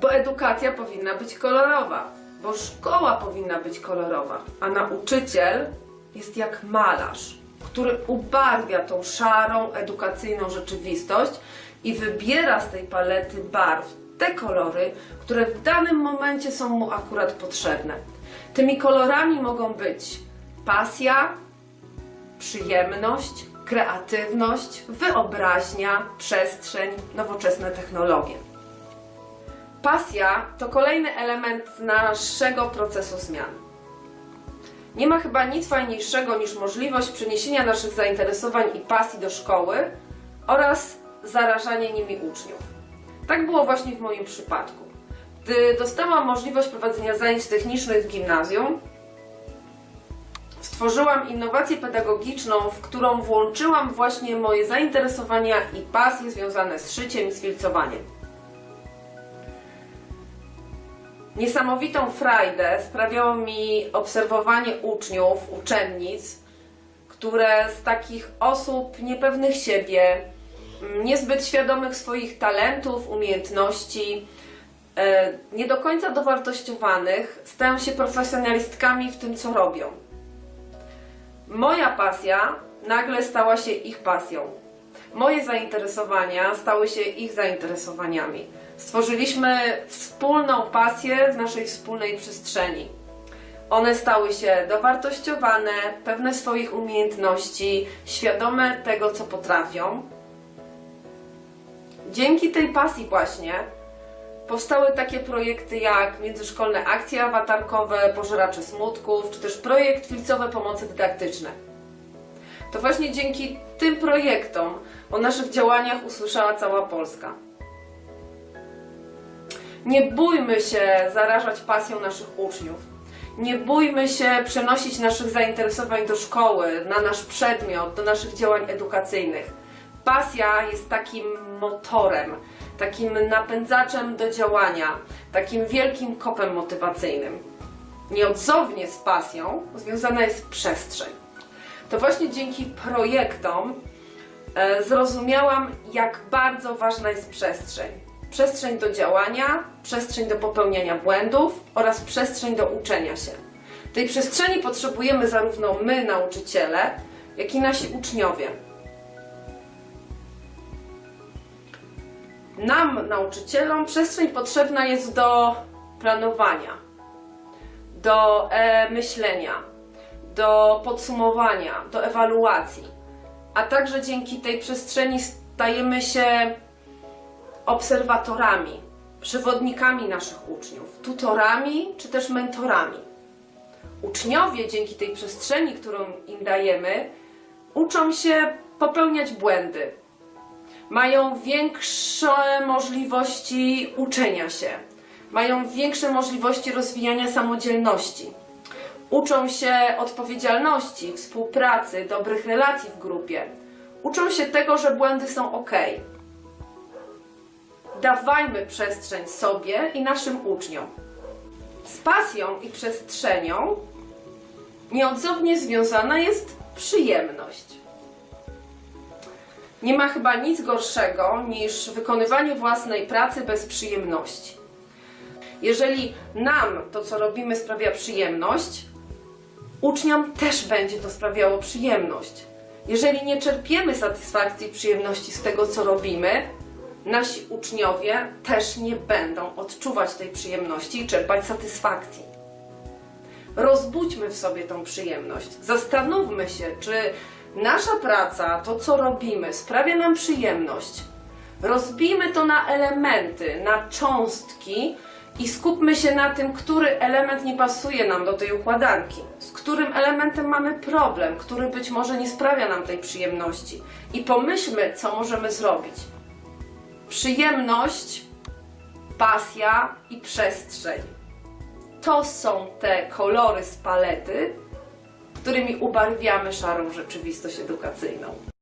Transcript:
Bo edukacja powinna być kolorowa, bo szkoła powinna być kolorowa, a nauczyciel jest jak malarz, który ubarwia tą szarą, edukacyjną rzeczywistość i wybiera z tej palety barw te kolory, które w danym momencie są mu akurat potrzebne. Tymi kolorami mogą być pasja, przyjemność, kreatywność, wyobraźnia, przestrzeń, nowoczesne technologie. Pasja to kolejny element naszego procesu zmian. Nie ma chyba nic fajniejszego niż możliwość przeniesienia naszych zainteresowań i pasji do szkoły oraz zarażanie nimi uczniów. Tak było właśnie w moim przypadku. Gdy dostałam możliwość prowadzenia zajęć technicznych w gimnazjum, stworzyłam innowację pedagogiczną, w którą włączyłam właśnie moje zainteresowania i pasje związane z szyciem i z filcowaniem. Niesamowitą frajdę sprawiało mi obserwowanie uczniów, uczennic, które z takich osób niepewnych siebie, mm, niezbyt świadomych swoich talentów, umiejętności, e, nie do końca dowartościowanych, stają się profesjonalistkami w tym, co robią. Moja pasja nagle stała się ich pasją. Moje zainteresowania stały się ich zainteresowaniami. Stworzyliśmy wspólną pasję w naszej wspólnej przestrzeni. One stały się dowartościowane, pewne swoich umiejętności, świadome tego, co potrafią. Dzięki tej pasji właśnie powstały takie projekty jak międzyszkolne akcje awatarkowe, pożeracze smutków, czy też projekt filcowe pomocy dydaktyczne. To właśnie dzięki tym projektom o naszych działaniach usłyszała cała Polska. Nie bójmy się zarażać pasją naszych uczniów. Nie bójmy się przenosić naszych zainteresowań do szkoły, na nasz przedmiot, do naszych działań edukacyjnych. Pasja jest takim motorem, takim napędzaczem do działania, takim wielkim kopem motywacyjnym. Nieodzownie z pasją związana jest przestrzeń. To właśnie dzięki projektom e, zrozumiałam, jak bardzo ważna jest przestrzeń. Przestrzeń do działania, przestrzeń do popełniania błędów oraz przestrzeń do uczenia się. Tej przestrzeni potrzebujemy zarówno my, nauczyciele, jak i nasi uczniowie. Nam, nauczycielom, przestrzeń potrzebna jest do planowania, do e, myślenia, do podsumowania, do ewaluacji. A także dzięki tej przestrzeni stajemy się obserwatorami, przewodnikami naszych uczniów, tutorami czy też mentorami. Uczniowie dzięki tej przestrzeni, którą im dajemy, uczą się popełniać błędy. Mają większe możliwości uczenia się, mają większe możliwości rozwijania samodzielności. Uczą się odpowiedzialności, współpracy, dobrych relacji w grupie. Uczą się tego, że błędy są ok. Dawajmy przestrzeń sobie i naszym uczniom. Z pasją i przestrzenią nieodzownie związana jest przyjemność. Nie ma chyba nic gorszego niż wykonywanie własnej pracy bez przyjemności. Jeżeli nam to, co robimy, sprawia przyjemność, uczniom też będzie to sprawiało przyjemność. Jeżeli nie czerpiemy satysfakcji i przyjemności z tego, co robimy, nasi uczniowie też nie będą odczuwać tej przyjemności i czerpać satysfakcji. Rozbudźmy w sobie tą przyjemność. Zastanówmy się, czy nasza praca, to co robimy, sprawia nam przyjemność. Rozbijmy to na elementy, na cząstki i skupmy się na tym, który element nie pasuje nam do tej układanki, z którym elementem mamy problem, który być może nie sprawia nam tej przyjemności. I pomyślmy, co możemy zrobić. Przyjemność, pasja i przestrzeń. To są te kolory z palety, którymi ubarwiamy szarą rzeczywistość edukacyjną.